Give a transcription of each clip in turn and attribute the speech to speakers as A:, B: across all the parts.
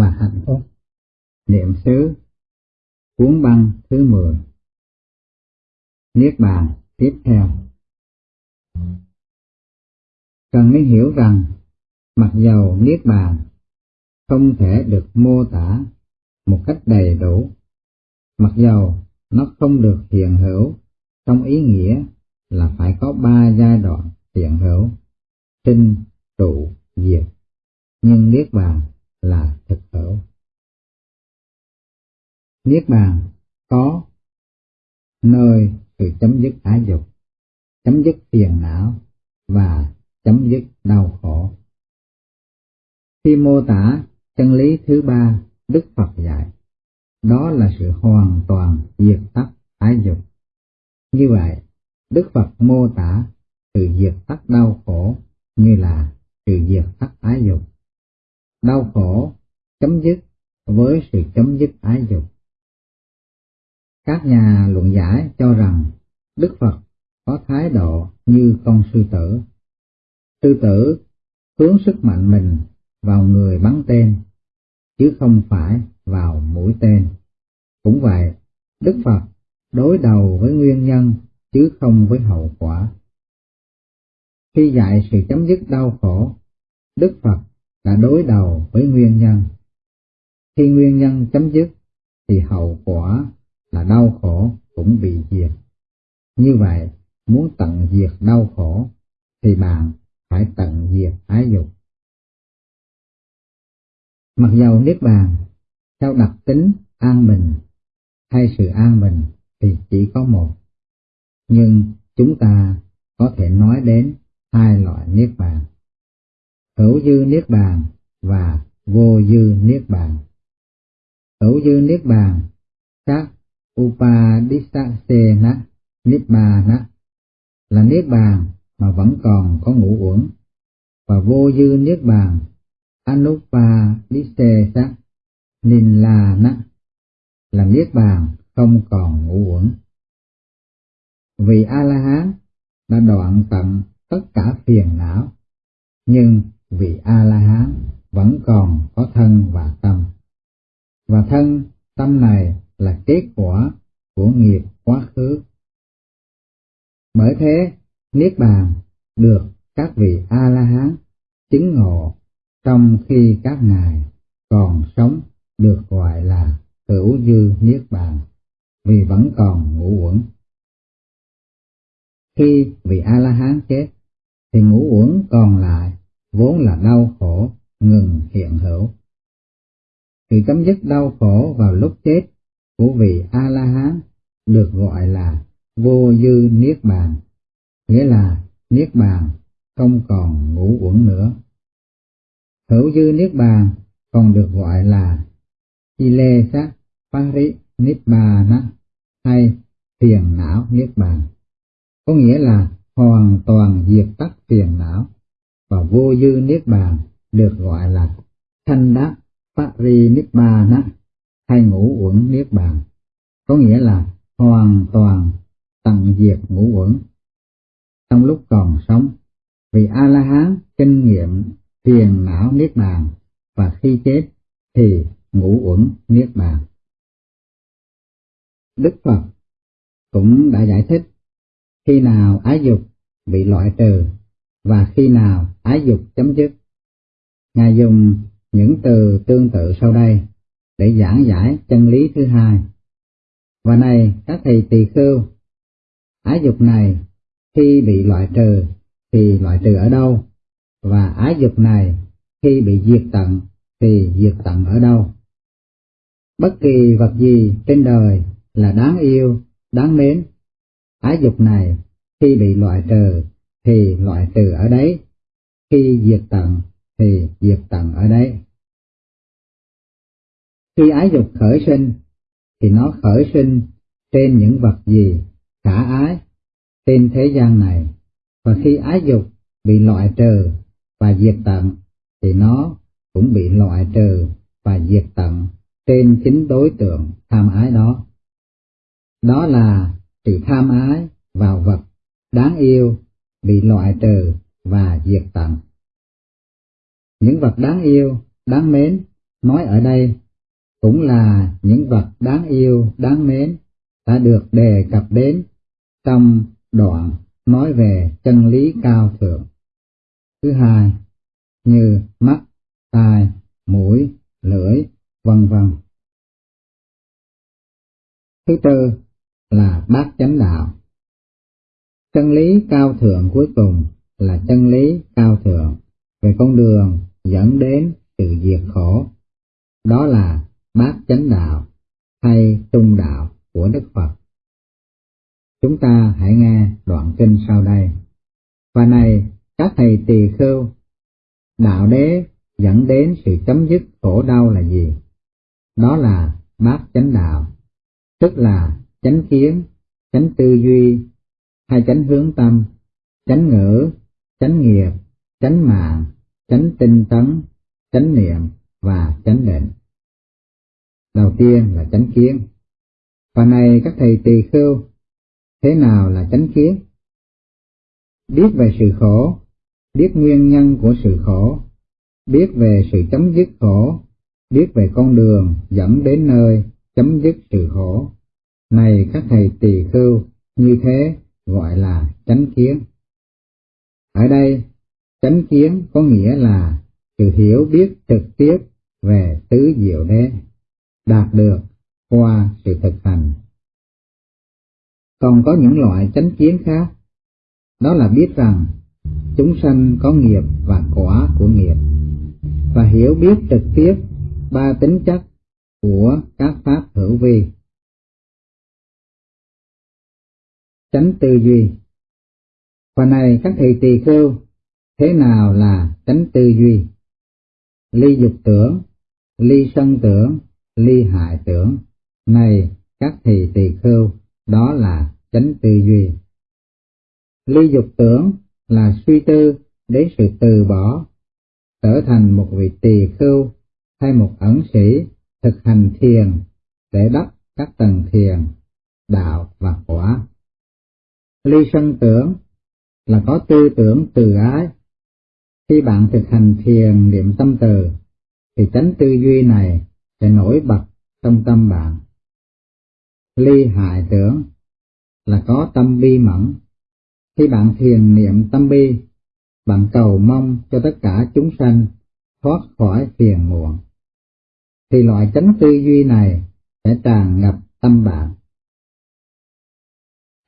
A: và hạnh phúc. Niệm xứ Cuốn băng thứ 10 Niết bàn tiếp theo. Cần nên hiểu rằng, mặc dầu Niết bàn không thể được mô tả một cách đầy đủ, mặc dầu nó không được hiện hữu trong ý nghĩa là phải có ba giai đoạn hiện hữu, sinh, trụ, diệt, nhưng Niết bàn là thực hữu. Niết bàn có nơi sự chấm dứt ái dục, chấm dứt phiền não và chấm dứt đau khổ. Khi mô tả chân lý thứ ba Đức Phật dạy, đó là sự hoàn toàn diệt tắt ái dục. Như vậy, Đức Phật mô tả sự diệt tắt đau khổ như là sự diệt tắt ái dục. Đau khổ chấm dứt với sự chấm dứt ái dục. Các nhà luận giải cho rằng Đức Phật có thái độ như con sư tử. Sư tử hướng sức mạnh mình vào người bắn tên, chứ không phải vào mũi tên. Cũng vậy, Đức Phật đối đầu với nguyên nhân chứ không với hậu quả. Khi dạy sự chấm dứt đau khổ, Đức Phật đã đối đầu với nguyên nhân. Khi nguyên nhân chấm dứt, thì hậu quả là đau khổ cũng bị diệt. Như vậy, muốn tận diệt đau khổ, thì bạn phải tận diệt ái dục. Mặc dầu Niết Bàn, theo đặc tính an bình hay sự an bình thì chỉ có một, nhưng chúng ta có thể nói đến hai loại Niết Bàn. Hữu dư Niết Bàn và vô dư Niết Bàn. Hữu dư Niết Bàn, các Upadisasena bàn là Niết Bàn mà vẫn còn có ngũ uẩn, và vô dư Niết Bàn Anupadisesa Nilana là Niết Bàn không còn ngũ uẩn. Vì A-la-hán đã đoạn tận tất cả phiền não, nhưng vị A-la-hán vẫn còn có thân và tâm. Và thân, tâm này là kết quả của nghiệp quá khứ. Bởi thế, Niết Bàn được các vị A-la-hán chứng ngộ trong khi các ngài còn sống được gọi là hữu dư Niết Bàn, vì vẫn còn ngũ uẩn. Khi vị A-la-hán chết, thì ngũ uẩn còn lại vốn là đau khổ ngừng hiện hữu. Sự chấm dứt đau khổ vào lúc chết của vị A-la-hán được gọi là vô dư niết bàn, nghĩa là niết bàn không còn ngũ uẩn nữa. Hữu dư niết bàn còn được gọi là Ilesa Pari Nibbana hay phiền não niết bàn, có nghĩa là hoàn toàn diệt tắt phiền não và vô dư niết bàn được gọi là thanh đắc Pari bàn, hay ngũ uẩn niết bàn, có nghĩa là hoàn toàn tận diệt ngũ uẩn. Trong lúc còn sống, vì A-la-hán kinh nghiệm phiền não niết bàn và khi chết thì ngũ uẩn niết bàn. Đức Phật cũng đã giải thích khi nào ái dục bị loại trừ và khi nào ái dục chấm dứt. Ngài dùng những từ tương tự sau đây để giảng giải chân lý thứ hai. Và này các thầy tỳ khưu, ái dục này khi bị loại trừ thì loại trừ ở đâu? Và ái dục này khi bị diệt tận thì diệt tận ở đâu? Bất kỳ vật gì trên đời là đáng yêu, đáng mến. Ái dục này khi bị loại trừ thì loại trừ ở đấy, khi diệt tận thì diệt tận ở đấy. Khi ái dục khởi sinh, thì nó khởi sinh trên những vật gì khả ái trên thế gian này, và khi ái dục bị loại trừ và diệt tận, thì nó cũng bị loại trừ và diệt tận trên chính đối tượng tham ái đó. Đó là sự tham ái vào vật đáng yêu bị loại trừ và diệt tận. Những vật đáng yêu, đáng mến nói ở đây cũng là những vật đáng yêu, đáng mến đã được đề cập đến trong đoạn nói về chân lý cao thượng. Thứ hai, như mắt, tai, mũi, lưỡi, vân vân. Thứ tư là bát chánh đạo. Chân lý cao thượng cuối cùng là chân lý cao thượng về con đường dẫn đến sự diệt khổ. Đó là bát chánh đạo hay trung đạo của Đức Phật. Chúng ta hãy nghe đoạn kinh sau đây. Và này, các thầy tỳ khưu, đạo đế dẫn đến sự chấm dứt khổ đau là gì? Đó là bát chánh đạo, tức là chánh kiến, chánh tư duy, hay chánh hướng tâm, chánh ngữ, chánh nghiệp, chánh mạng, chánh tinh tấn, chánh niệm và chánh định. Đầu tiên là chánh kiến. Và này các thầy tỳ khưu, thế nào là chánh kiến? Biết về sự khổ, biết nguyên nhân của sự khổ, biết về sự chấm dứt khổ, biết về con đường dẫn đến nơi chấm dứt sự khổ. Này các thầy tỳ khưu, như thế gọi là chánh kiến. Ở đây, chánh kiến có nghĩa là sự hiểu biết trực tiếp về tứ diệu đế, đạt được qua sự thực hành. Còn có những loại chánh kiến khác, đó là biết rằng chúng sanh có nghiệp và quả của nghiệp, và hiểu biết trực tiếp ba tính chất của các pháp hữu vi. Chánh tư duy Phần này các thầy tỳ khưu, thế nào là chánh tư duy? Ly dục tưởng, ly sân tưởng, ly hại tưởng. Này các thầy tỳ khưu, đó là chánh tư duy. Ly dục tưởng là suy tư đến sự từ bỏ, trở thành một vị tỳ khưu hay một ẩn sĩ thực hành thiền để đắp các tầng thiền, đạo và quả. Ly sân tưởng là có tư tưởng từ ái. Khi bạn thực hành thiền niệm tâm từ, thì tránh tư duy này sẽ nổi bật trong tâm bạn. Ly hại tưởng là có tâm bi mẫn. Khi bạn thiền niệm tâm bi, bạn cầu mong cho tất cả chúng sanh thoát khỏi phiền muộn. Thì loại tránh tư duy này sẽ tràn ngập tâm bạn.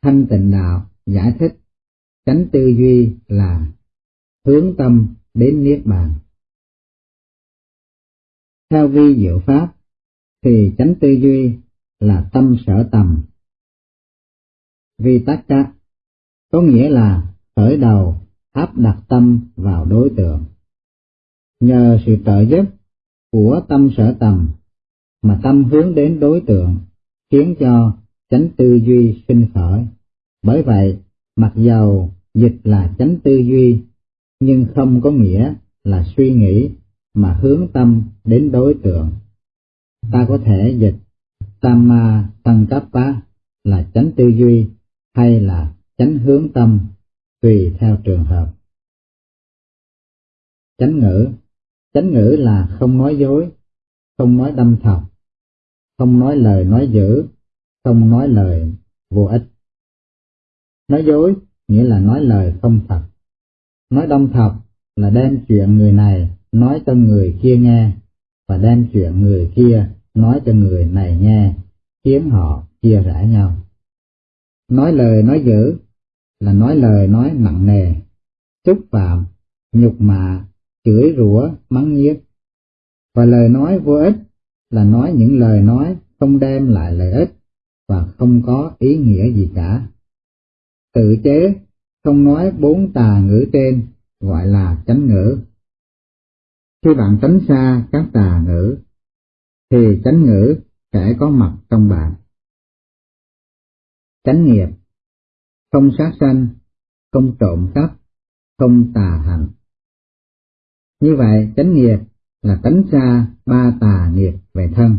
A: Thanh tịnh đạo giải thích chánh tư duy là hướng tâm đến niết bàn. Theo vi diệu pháp, thì chánh tư duy là tâm sở tầm. Vi tắc ca có nghĩa là khởi đầu, áp đặt tâm vào đối tượng. Nhờ sự trợ giúp của tâm sở tầm mà tâm hướng đến đối tượng, khiến cho chánh tư duy sinh khởi. Bởi vậy, mặc dầu dịch là chánh tư duy, nhưng không có nghĩa là suy nghĩ mà hướng tâm đến đối tượng. Ta có thể dịch tama Sankappa là chánh tư duy hay là chánh hướng tâm, tùy theo trường hợp. Chánh ngữ Chánh ngữ là không nói dối, không nói đâm thọc, không nói lời nói dữ, không nói lời vô ích. Nói dối nghĩa là nói lời không thật. Nói đông thật là đem chuyện người này nói cho người kia nghe, và đem chuyện người kia nói cho người này nghe, khiến họ chia rẽ nhau. Nói lời nói dữ là nói lời nói nặng nề, xúc phạm, nhục mạ, chửi rủa, mắng nhiếc. Và lời nói vô ích là nói những lời nói không đem lại lợi ích và không có ý nghĩa gì cả tự chế, không nói bốn tà ngữ trên, gọi là chánh ngữ. Khi bạn tránh xa các tà ngữ, thì chánh ngữ sẽ có mặt trong bạn. Chánh nghiệp, không sát sanh, không trộm cắp, không tà hạnh. Như vậy, chánh nghiệp là tránh xa ba tà nghiệp về thân.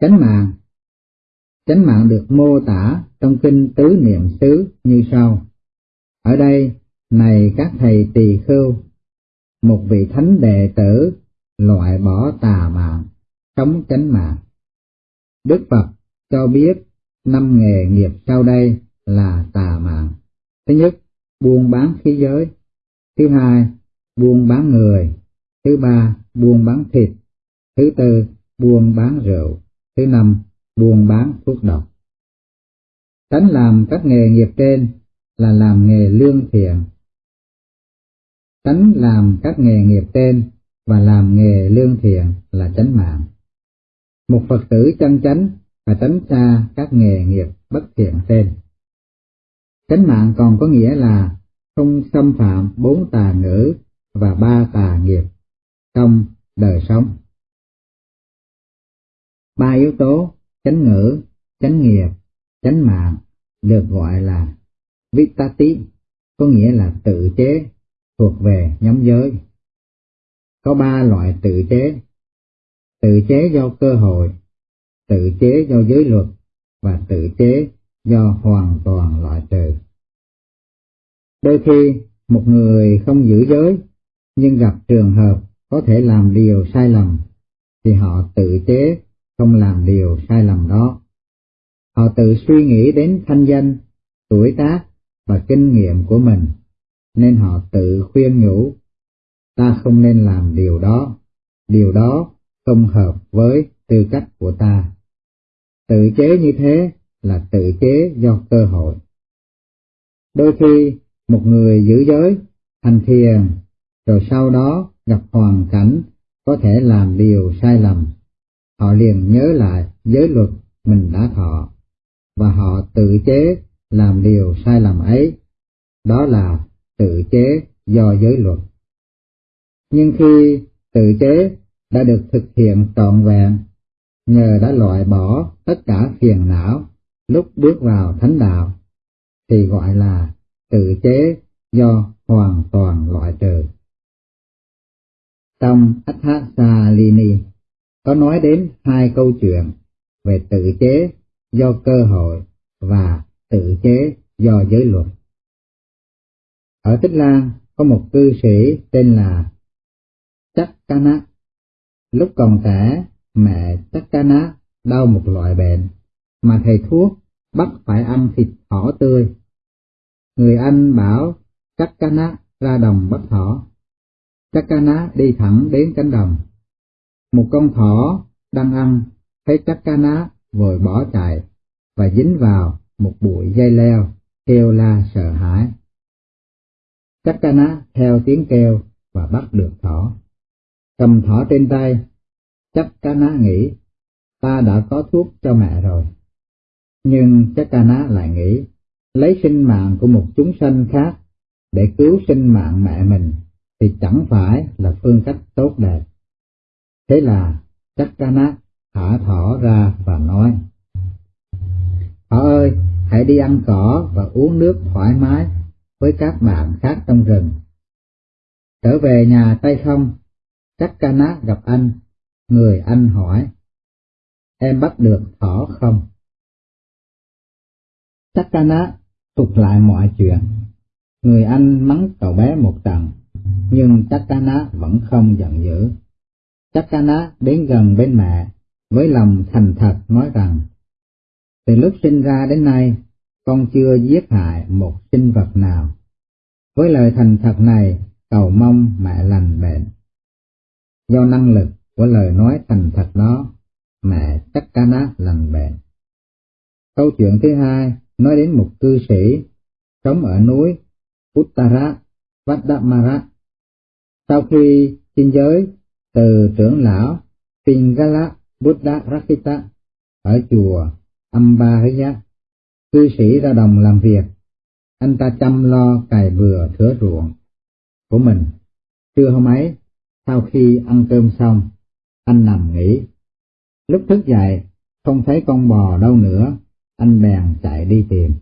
A: Chánh mạng Chánh mạng được mô tả trong kinh tứ niệm xứ như sau. Ở đây, này các thầy tỳ khưu, một vị thánh đệ tử loại bỏ tà mạng, sống chánh mạng. Đức Phật cho biết năm nghề nghiệp sau đây là tà mạng. Thứ nhất, buôn bán khí giới. Thứ hai, buôn bán người. Thứ ba, buôn bán thịt. Thứ tư, buôn bán rượu. Thứ năm, buôn bán thuốc độc. Tránh làm các nghề nghiệp trên là làm nghề lương thiện. Tránh làm các nghề nghiệp trên và làm nghề lương thiện là tránh mạng. Một Phật tử chân chánh và tránh xa các nghề nghiệp bất thiện trên. tránh mạng còn có nghĩa là không xâm phạm bốn tà ngữ và ba tà nghiệp trong đời sống. Ba yếu tố chánh ngữ, chánh nghiệp, chánh mạng được gọi là Vitati, có nghĩa là tự chế, thuộc về nhóm giới. Có ba loại tự chế, tự chế do cơ hội, tự chế do giới luật và tự chế do hoàn toàn loại trừ. Đôi khi một người không giữ giới nhưng gặp trường hợp có thể làm điều sai lầm thì họ tự chế không làm điều sai lầm đó. Họ tự suy nghĩ đến thanh danh, tuổi tác và kinh nghiệm của mình nên họ tự khuyên nhủ ta không nên làm điều đó, điều đó không hợp với tư cách của ta. Tự chế như thế là tự chế do cơ hội. Đôi khi một người giữ giới, hành thiền, rồi sau đó gặp hoàn cảnh có thể làm điều sai lầm. Họ liền nhớ lại giới luật mình đã thọ, và họ tự chế làm điều sai lầm ấy. Đó là tự chế do giới luật. Nhưng khi tự chế đã được thực hiện trọn vẹn, nhờ đã loại bỏ tất cả phiền não lúc bước vào thánh đạo, thì gọi là tự chế do hoàn toàn loại trừ. Trong Athasalini có nói đến hai câu chuyện về tự chế do cơ hội và tự chế do giới luật. Ở Tích Lan có một cư sĩ tên là Chắc Cana. Lúc còn trẻ, mẹ Chắc Cana đau một loại bệnh mà thầy thuốc bắt phải ăn thịt thỏ tươi Người Anh bảo Chakana ra đồng bắt thỏ. Chakana đi thẳng đến cánh đồng. Một con thỏ đang ăn, thấy chắc cana vội bỏ chạy và dính vào một bụi dây leo, kêu la sợ hãi. chắc cana theo tiếng kêu và bắt được thỏ. Cầm thỏ trên tay, chắc cana nghĩ ta đã có thuốc cho mẹ rồi. Nhưng chắc cana lại nghĩ lấy sinh mạng của một chúng sanh khác để cứu sinh mạng mẹ mình thì chẳng phải là phương cách tốt đẹp. Thế là chắc nát thả thỏ ra và nói, Thỏ ơi, hãy đi ăn cỏ và uống nước thoải mái với các bạn khác trong rừng. Trở về nhà tay không, chắc ca nát gặp anh, người anh hỏi, em bắt được thỏ không? Chắc ca nát thuật lại mọi chuyện. Người anh mắng cậu bé một trận, nhưng Chakana vẫn không giận dữ. Chakana đến gần bên mẹ, với lòng thành thật nói rằng, từ lúc sinh ra đến nay, con chưa giết hại một sinh vật nào. Với lời thành thật này, cầu mong mẹ lành bệnh. Do năng lực của lời nói thành thật đó, mẹ Chakana lành bệnh. Câu chuyện thứ hai nói đến một cư sĩ sống ở núi Uttara Vadamara. Sau khi xin giới từ trưởng lão Pingala Buddha Rakita ở chùa Ambahaya, cư sĩ ra đồng làm việc, anh ta chăm lo cày bừa thửa ruộng của mình. Trưa hôm ấy, sau khi ăn cơm xong, anh nằm nghỉ. Lúc thức dậy, không thấy con bò đâu nữa, anh bèn chạy đi tìm.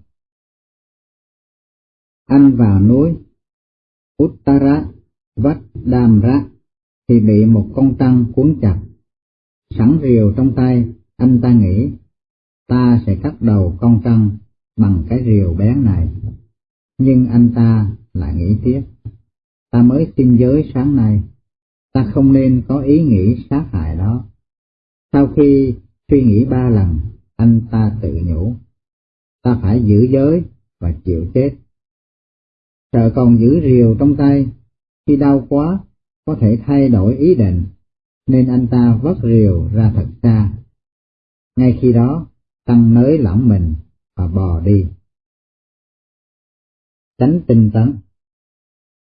A: Anh vào núi Uttara Vadamra thì bị một con trăng cuốn chặt. Sẵn rìu trong tay, anh ta nghĩ, ta sẽ cắt đầu con trăng bằng cái rìu bén này. Nhưng anh ta lại nghĩ tiếp, ta mới xin giới sáng nay, ta không nên có ý nghĩ sát hại đó. Sau khi suy nghĩ ba lần, anh ta tự nhủ, ta phải giữ giới và chịu chết. Sợ còn giữ rìu trong tay, khi đau quá có thể thay đổi ý định, nên anh ta vất rìu ra thật xa. Ngay khi đó, tăng nới lỏng mình và bò đi. Tránh tinh tấn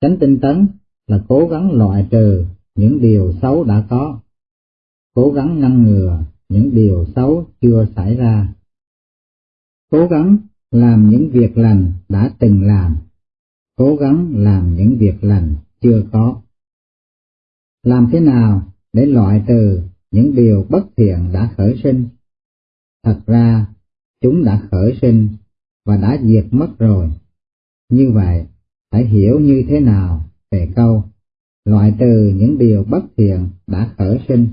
A: Tránh tinh tấn là cố gắng loại trừ những điều xấu đã có, cố gắng ngăn ngừa những điều xấu chưa xảy ra, cố gắng làm những việc lành đã từng làm, cố gắng làm những việc lành chưa có. Làm thế nào để loại trừ những điều bất thiện đã khởi sinh? Thật ra, chúng đã khởi sinh và đã diệt mất rồi. Như vậy, phải hiểu như thế nào về câu loại trừ những điều bất thiện đã khởi sinh.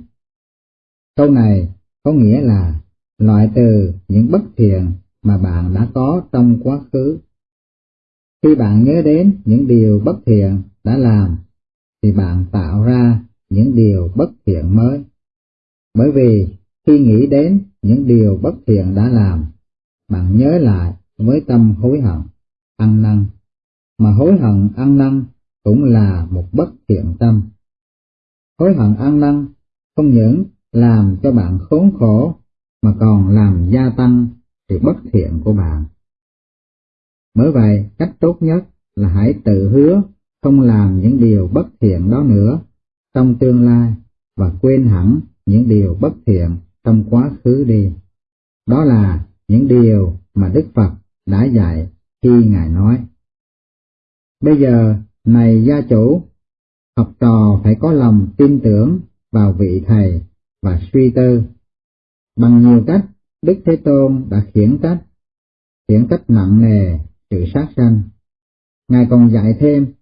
A: Câu này có nghĩa là loại trừ những bất thiện mà bạn đã có trong quá khứ. Khi bạn nhớ đến những điều bất thiện đã làm, thì bạn tạo ra những điều bất thiện mới. Bởi vì khi nghĩ đến những điều bất thiện đã làm, bạn nhớ lại với tâm hối hận, ăn năn, mà hối hận ăn năn cũng là một bất thiện tâm. Hối hận ăn năn không những làm cho bạn khốn khổ mà còn làm gia tăng sự bất thiện của bạn. Bởi vậy, cách tốt nhất là hãy tự hứa không làm những điều bất thiện đó nữa trong tương lai và quên hẳn những điều bất thiện trong quá khứ đi. Đó là những điều mà Đức Phật đã dạy khi Ngài nói. Bây giờ, này gia chủ, học trò phải có lòng tin tưởng vào vị thầy và suy tư. Bằng nhiều cách, Đức Thế Tôn đã khiển trách, khiển trách nặng nề sự sát sanh. Ngài còn dạy thêm,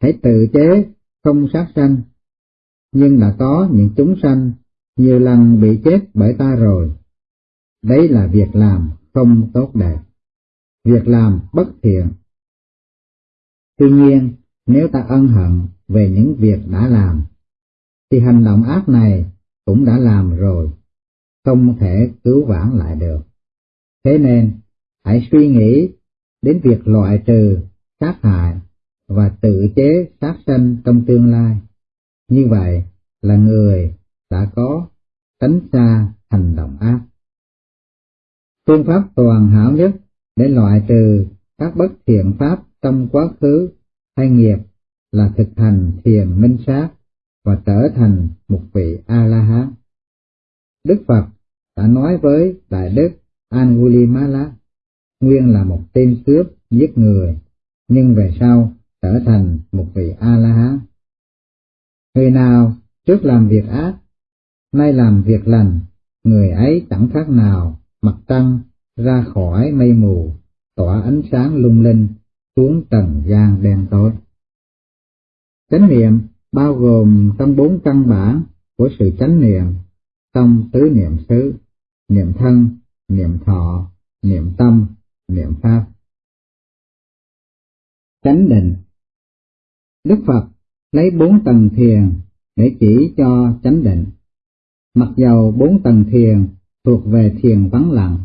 A: hãy tự chế không sát sanh, nhưng đã có những chúng sanh nhiều lần bị chết bởi ta rồi. Đấy là việc làm không tốt đẹp, việc làm bất thiện. Tuy nhiên, nếu ta ân hận về những việc đã làm, thì hành động ác này cũng đã làm rồi, không thể cứu vãn lại được. Thế nên, hãy suy nghĩ đến việc loại trừ, sát hại và tự chế sát sanh trong tương lai. Như vậy là người đã có tránh xa hành động ác. Phương pháp toàn hảo nhất để loại trừ các bất thiện pháp trong quá khứ hay nghiệp là thực hành thiền minh sát và trở thành một vị A-la-hán. Đức Phật đã nói với Đại Đức Angulimala, nguyên là một tên cướp giết người, nhưng về sau trở thành một vị A-la-hán. Người nào trước làm việc ác, nay làm việc lành, người ấy chẳng khác nào mặt trăng ra khỏi mây mù, tỏa ánh sáng lung linh xuống trần gian đen tối. Chánh niệm bao gồm trong bốn căn bản của sự chánh niệm, trong tứ niệm xứ, niệm thân, niệm thọ, niệm tâm, niệm pháp. Chánh định Đức Phật lấy bốn tầng thiền để chỉ cho chánh định. Mặc dầu bốn tầng thiền thuộc về thiền vắng lặng,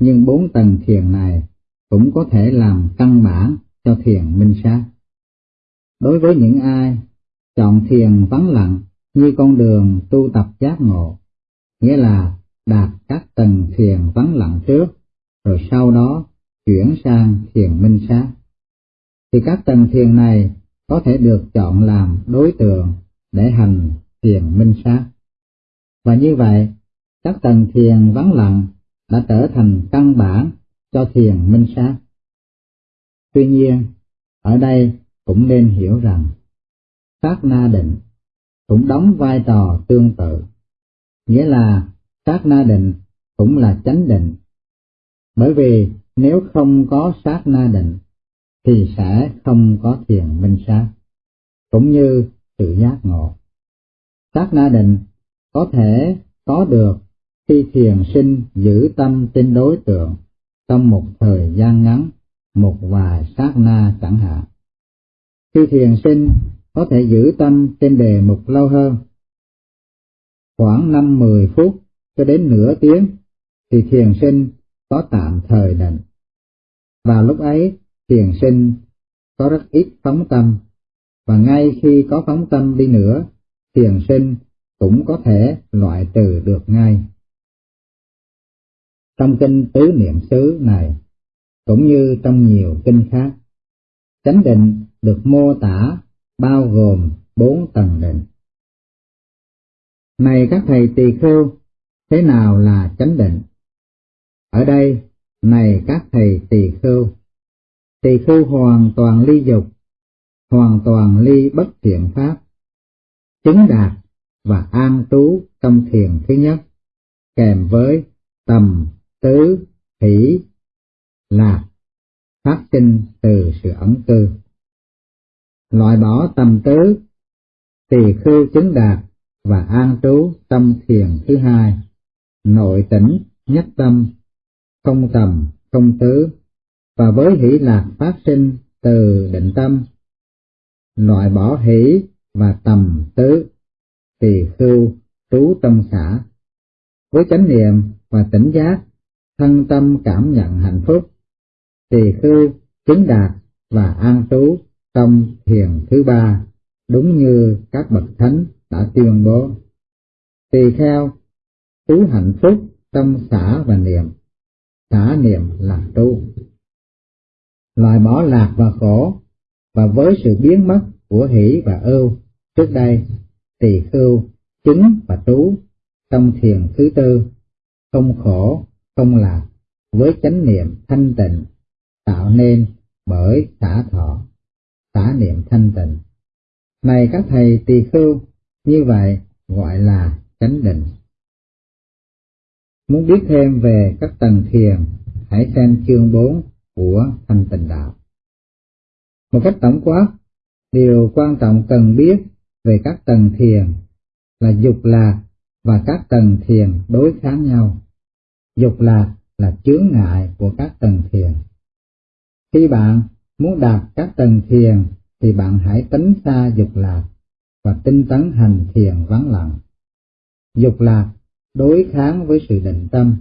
A: nhưng bốn tầng thiền này cũng có thể làm căn bản cho thiền minh sát. Đối với những ai chọn thiền vắng lặng như con đường tu tập giác ngộ, nghĩa là đạt các tầng thiền vắng lặng trước, rồi sau đó chuyển sang thiền minh sát. Thì các tầng thiền này có thể được chọn làm đối tượng để hành thiền minh sát. Và như vậy, các tầng thiền vắng lặng đã trở thành căn bản cho thiền minh sát. Tuy nhiên, ở đây cũng nên hiểu rằng, sát na định cũng đóng vai trò tương tự, nghĩa là sát na định cũng là chánh định. Bởi vì nếu không có sát na định, thì sẽ không có thiền minh sát, cũng như sự giác ngộ. Sát na định có thể có được khi thiền sinh giữ tâm trên đối tượng trong một thời gian ngắn, một vài sát na chẳng hạn. Khi thiền sinh có thể giữ tâm trên đề mục lâu hơn. Khoảng 5-10 phút cho đến nửa tiếng thì thiền sinh có tạm thời định. Và lúc ấy thiền sinh có rất ít phóng tâm, và ngay khi có phóng tâm đi nữa, thiền sinh cũng có thể loại trừ được ngay. Trong kinh tứ niệm xứ này, cũng như trong nhiều kinh khác, chánh định được mô tả bao gồm bốn tầng định. Này các thầy tỳ khưu, thế nào là chánh định? Ở đây, này các thầy tỳ khưu, tỳ phu hoàn toàn ly dục, hoàn toàn ly bất thiện pháp, chứng đạt và an trú trong thiền thứ nhất, kèm với tầm, tứ, hỷ, lạc, phát sinh từ sự ẩn cư. Loại bỏ tầm tứ, tỳ khư chứng đạt và an trú trong thiền thứ hai, nội tỉnh, nhất tâm, không tầm, không tứ, và với hỷ lạc phát sinh từ định tâm, loại bỏ hỷ và tầm tứ, tỳ khưu trú tâm xã, với chánh niệm và tỉnh giác, thân tâm cảm nhận hạnh phúc, tỳ khưu chứng đạt và an trú trong thiền thứ ba, đúng như các bậc thánh đã tuyên bố. Tỳ kheo trú hạnh phúc trong xã và niệm, xã niệm là trú. Loại bỏ lạc và khổ, và với sự biến mất của hỷ và ưu trước đây, tỳ khưu chính và trú trong thiền thứ tư, không khổ, không lạc, với chánh niệm thanh tịnh, tạo nên bởi xả thọ, xả niệm thanh tịnh. Này các thầy tỳ khưu, như vậy gọi là chánh định. Muốn biết thêm về các tầng thiền, hãy xem chương 4 của thanh tịnh đạo. Một cách tổng quát, điều quan trọng cần biết về các tầng thiền là dục lạc và các tầng thiền đối kháng nhau. Dục lạc là chướng ngại của các tầng thiền. Khi bạn muốn đạt các tầng thiền thì bạn hãy tránh xa dục lạc và tinh tấn hành thiền vắng lặng. Dục lạc đối kháng với sự định tâm.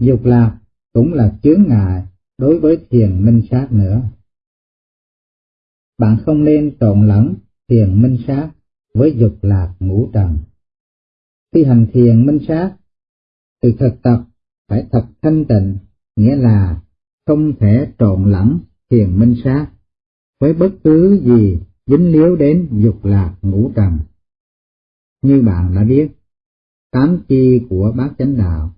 A: Dục lạc cũng là chướng ngại đối với thiền minh sát nữa. Bạn không nên trộn lẫn thiền minh sát với dục lạc ngũ trần. Khi hành thiền minh sát, từ thực tập phải thật thanh tịnh, nghĩa là không thể trộn lẫn thiền minh sát với bất cứ gì dính líu đến dục lạc ngũ trần. Như bạn đã biết, tám chi của bát chánh đạo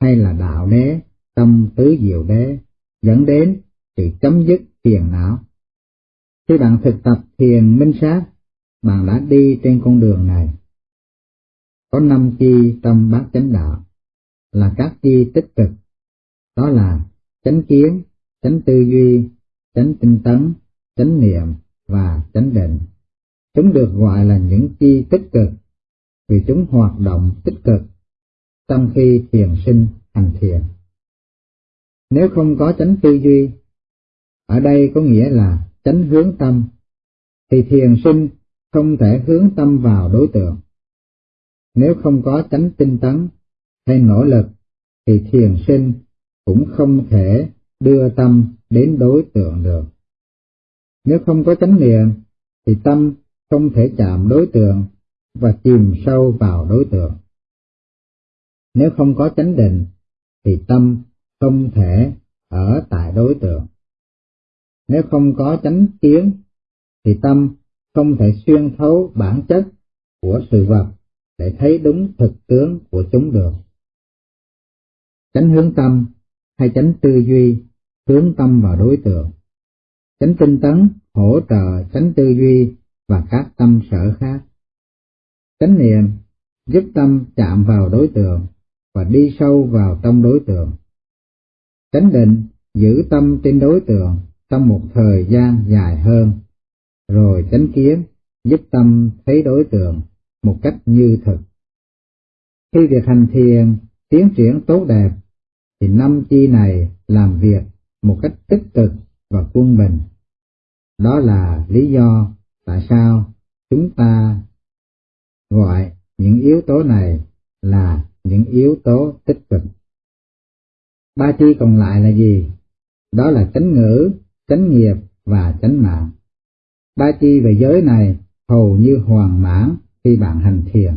A: hay là đạo đế tâm tứ diệu đế dẫn đến sự chấm dứt phiền não. Khi bạn thực tập thiền minh sát, bạn đã đi trên con đường này. Có năm chi trong bát chánh đạo, là các chi tích cực, đó là chánh kiến, chánh tư duy, chánh tinh tấn, chánh niệm và chánh định. Chúng được gọi là những chi tích cực vì chúng hoạt động tích cực trong khi thiền sinh hành thiền. Nếu không có chánh tư duy, ở đây có nghĩa là chánh hướng tâm, thì thiền sinh không thể hướng tâm vào đối tượng. Nếu không có chánh tinh tấn hay nỗ lực, thì thiền sinh cũng không thể đưa tâm đến đối tượng được. Nếu không có chánh niệm, thì tâm không thể chạm đối tượng và chìm sâu vào đối tượng. Nếu không có chánh định, thì tâm không thể ở tại đối tượng. Nếu không có chánh kiến, thì tâm không thể xuyên thấu bản chất của sự vật để thấy đúng thực tướng của chúng được. Chánh hướng tâm hay chánh tư duy hướng tâm vào đối tượng. Chánh tinh tấn hỗ trợ chánh tư duy và các tâm sở khác. Chánh niệm giúp tâm chạm vào đối tượng và đi sâu vào trong đối tượng. Chánh định giữ tâm trên đối tượng trong một thời gian dài hơn, rồi chánh kiến giúp tâm thấy đối tượng một cách như thực. Khi việc hành thiền tiến triển tốt đẹp, thì năm chi này làm việc một cách tích cực và quân bình. Đó là lý do tại sao chúng ta gọi những yếu tố này là những yếu tố tích cực. Ba chi còn lại là gì? Đó là chánh ngữ, chánh nghiệp và chánh mạng. Ba chi về giới này hầu như hoàn mãn khi bạn hành thiền.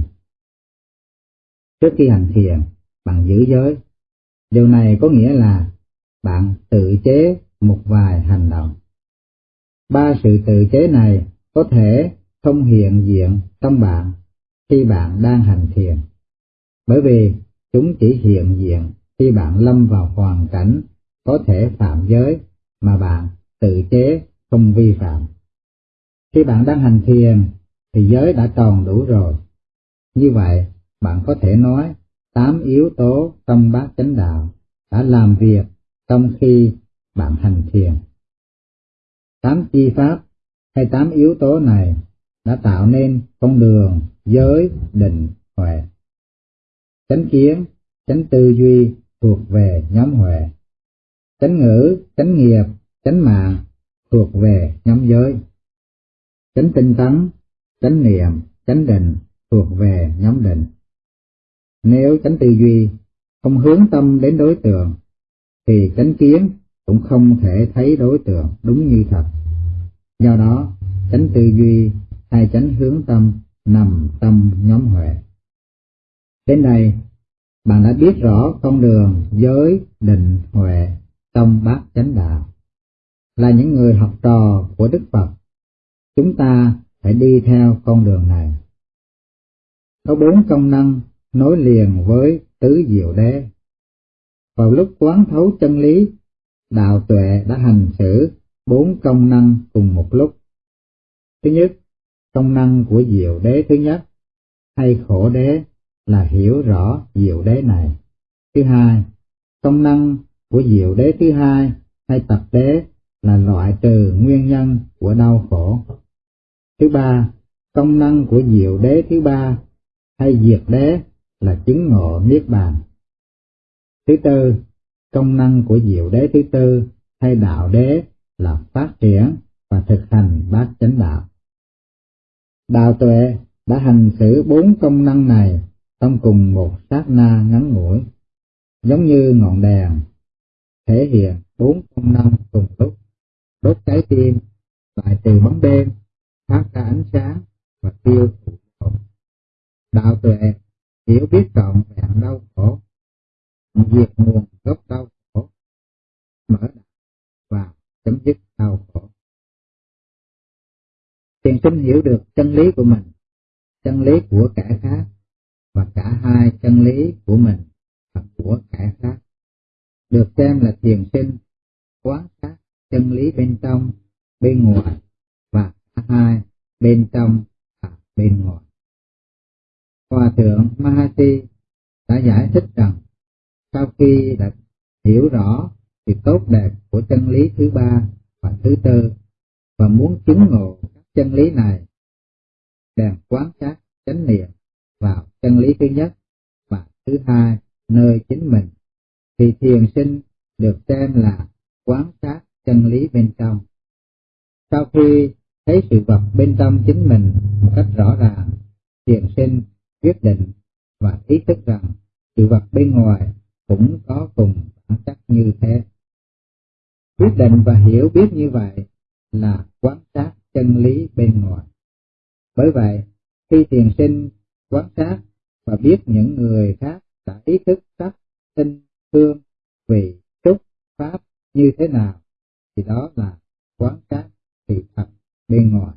A: Trước khi hành thiền, bạn giữ giới. Điều này có nghĩa là bạn tự chế một vài hành động. Ba sự tự chế này có thể không hiện diện trong bạn khi bạn đang hành thiền, bởi vì chúng chỉ hiện diện khi bạn lâm vào hoàn cảnh có thể phạm giới mà bạn tự chế không vi phạm. Khi bạn đang hành thiền thì giới đã tròn đủ rồi. Như vậy, bạn có thể nói tám yếu tố trong bát chánh đạo đã làm việc trong khi bạn hành thiền. Tám chi pháp hay tám yếu tố này đã tạo nên con đường giới định huệ. Chánh kiến, chánh tư duy thuộc về nhóm huệ. Chánh ngữ, chánh nghiệp, chánh mạng thuộc về nhóm giới. Chánh tinh tấn, chánh niệm, chánh định thuộc về nhóm định. Nếu chánh tư duy không hướng tâm đến đối tượng, thì chánh kiến cũng không thể thấy đối tượng đúng như thật. Do đó, chánh tư duy hay chánh hướng tâm nằm trong nhóm huệ. Đến đây, bạn đã biết rõ con đường giới định huệ trong bát chánh đạo. Là những người học trò của Đức Phật, chúng ta phải đi theo con đường này. Có bốn công năng nối liền với tứ diệu đế. Vào lúc quán thấu chân lý, đạo tuệ đã hành xử bốn công năng cùng một lúc. Thứ nhất, công năng của diệu đế thứ nhất, hay khổ đế là hiểu rõ diệu đế này. Thứ hai, công năng của diệu đế thứ hai hay tập đế là loại trừ nguyên nhân của đau khổ. Thứ ba, công năng của diệu đế thứ ba hay diệt đế là chứng ngộ niết bàn. Thứ tư, công năng của diệu đế thứ tư hay đạo đế là phát triển và thực hành bát chánh đạo. Đạo tuệ đã hành xử bốn công năng này trong cùng một sát na ngắn ngủi, giống như ngọn đèn, thể hiện bốn công năng cùng lúc, đốt trái tim, lại từ bóng đêm, phát ra ánh sáng và tiêu thụ khổ. Đạo tuệ hiểu biết trọn vẹn đau khổ, diệt nguồn gốc đau khổ, mở và chấm dứt đau khổ. Thiền sinh hiểu được chân lý của mình, chân lý của kẻ khác, và cả hai chân lý của mình và của kẻ khác. Được xem là thiền sinh, quán sát chân lý bên trong, bên ngoài, và cả hai bên trong và bên ngoài. Hòa thượng Mahasi đã giải thích rằng sau khi đã hiểu rõ sự tốt đẹp của chân lý thứ ba và thứ tư và muốn chứng ngộ các chân lý này bèn quán sát chánh niệm vào chân lý thứ nhất và thứ hai nơi chính mình thì thiền sinh được xem là quán sát chân lý bên trong sau khi thấy sự vật bên trong chính mình một cách rõ ràng thiền sinh quyết định và ý thức rằng sự vật bên ngoài cũng có cùng bản chất như thế. Quyết định và hiểu biết như vậy là quan sát chân lý bên ngoài. Bởi vậy, khi thiền sinh quán sát và biết những người khác đã ý thức sắc, tinh, thương, vị, trúc, pháp như thế nào, thì đó là quán sát thị thật bên ngoài.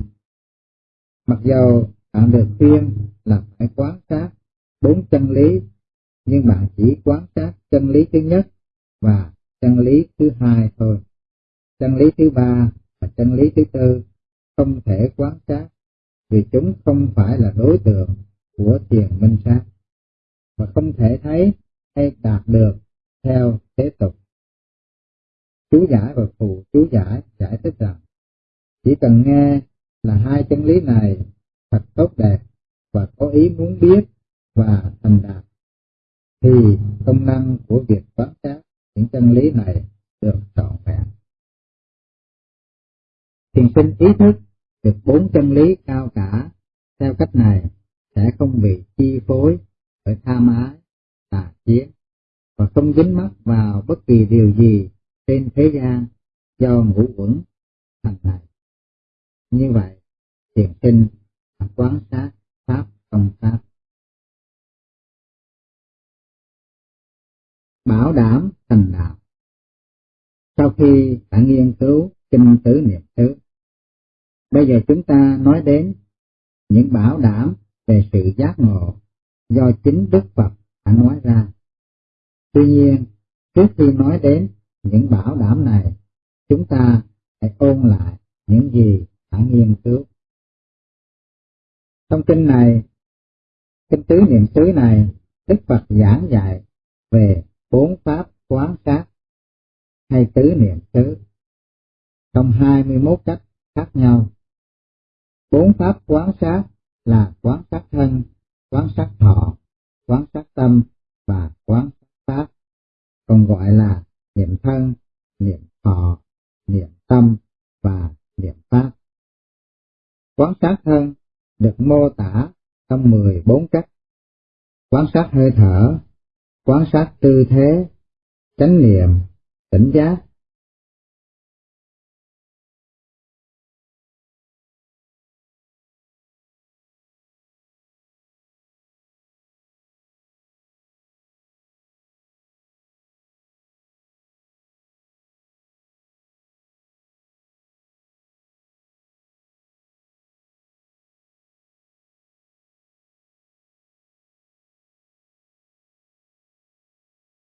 A: Mặc dầu bạn được khuyên là phải quán sát bốn chân lý, nhưng bạn chỉ quán sát chân lý thứ nhất và chân lý thứ hai thôi. Chân lý thứ ba và chân lý thứ tư không thể quán sát vì chúng không phải là đối tượng của thiền minh sát và không thể thấy hay đạt được theo thế tục. Chú giải và phụ chú giải giải thích rằng, chỉ cần nghe là hai chân lý này thật tốt đẹp và có ý muốn biết và thành đạt, thì công năng của việc quán sát những chân lý này được trọn vẹn. Thiền sinh ý thức được bốn chân lý cao cả theo cách này sẽ không bị chi phối bởi tham ái, tà kiến và không dính mắc vào bất kỳ điều gì trên thế gian do ngũ quẩn thành này. Như vậy, thiền sinh quán sát pháp công pháp. Bảo đảm thành đạo Sau khi đã nghiên cứu kinh tứ niệm xứ, bây giờ chúng ta nói đến những bảo đảm về sự giác ngộ do chính Đức Phật đã nói ra. Tuy nhiên, trước khi nói đến những bảo đảm này, chúng ta hãy ôn lại những gì đã nghiên cứu. Trong kinh này, kinh tứ niệm xứ này, Đức Phật giảng dạy về bốn pháp quán sát hay tứ niệm xứ trong 21 cách khác nhau. Bốn pháp quán sát là quán sát thân, quán sát thọ, quán sát tâm và quán sát pháp, còn gọi là niệm thân, niệm thọ, niệm tâm và niệm pháp. Quán sát thân được mô tả trong 14 cách. Quán sát hơi thở, quan sát tư thế, chánh niệm, tỉnh giác,